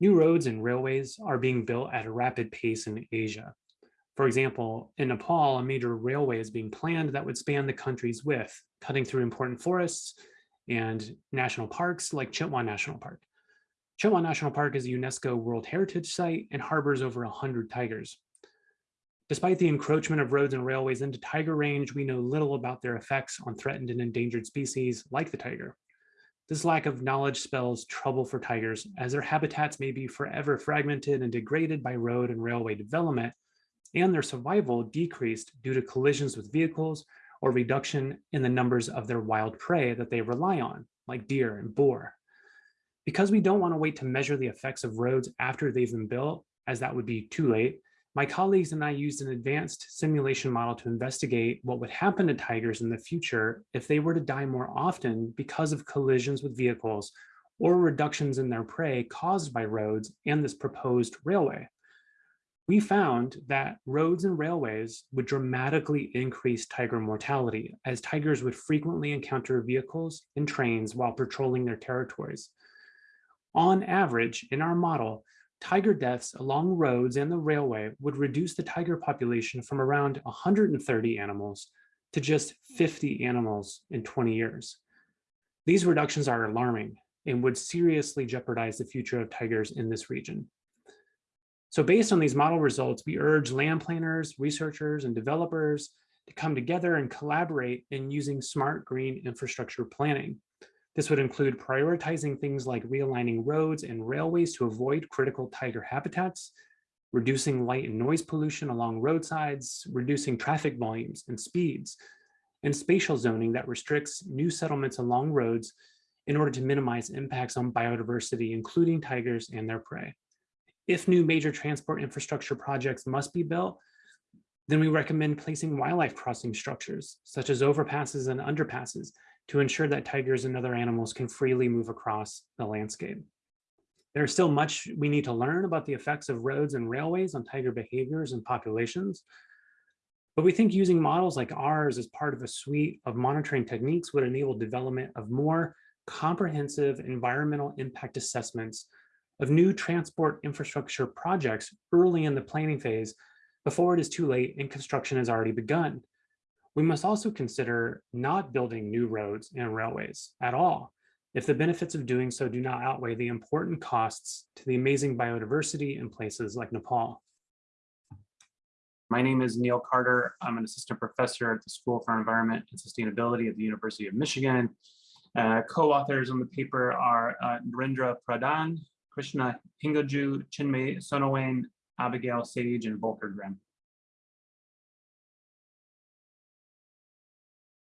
New roads and railways are being built at a rapid pace in Asia. For example, in Nepal, a major railway is being planned that would span the country's width, cutting through important forests and national parks like Chitwan National Park. Chitwan National Park is a UNESCO World Heritage Site and harbors over 100 tigers. Despite the encroachment of roads and railways into tiger range, we know little about their effects on threatened and endangered species like the tiger. This lack of knowledge spells trouble for tigers as their habitats may be forever fragmented and degraded by road and railway development and their survival decreased due to collisions with vehicles or reduction in the numbers of their wild prey that they rely on, like deer and boar. Because we don't want to wait to measure the effects of roads after they've been built, as that would be too late, my colleagues and I used an advanced simulation model to investigate what would happen to tigers in the future if they were to die more often because of collisions with vehicles or reductions in their prey caused by roads and this proposed railway. We found that roads and railways would dramatically increase tiger mortality as tigers would frequently encounter vehicles and trains while patrolling their territories. On average, in our model, tiger deaths along roads and the railway would reduce the tiger population from around 130 animals to just 50 animals in 20 years. These reductions are alarming and would seriously jeopardize the future of tigers in this region. So based on these model results, we urge land planners, researchers, and developers to come together and collaborate in using smart green infrastructure planning. This would include prioritizing things like realigning roads and railways to avoid critical tiger habitats, reducing light and noise pollution along roadsides, reducing traffic volumes and speeds, and spatial zoning that restricts new settlements along roads in order to minimize impacts on biodiversity, including tigers and their prey. If new major transport infrastructure projects must be built, then we recommend placing wildlife crossing structures, such as overpasses and underpasses, to ensure that tigers and other animals can freely move across the landscape. There's still much we need to learn about the effects of roads and railways on tiger behaviors and populations, but we think using models like ours as part of a suite of monitoring techniques would enable development of more comprehensive environmental impact assessments of new transport infrastructure projects early in the planning phase before it is too late and construction has already begun. We must also consider not building new roads and railways at all if the benefits of doing so do not outweigh the important costs to the amazing biodiversity in places like Nepal. My name is Neil Carter. I'm an assistant professor at the School for Environment and Sustainability at the University of Michigan. Uh, Co-authors on the paper are uh, Narendra Pradhan, Krishna Hengaju, Chinmay Sonawane, Abigail Sage, and Volker Grimm.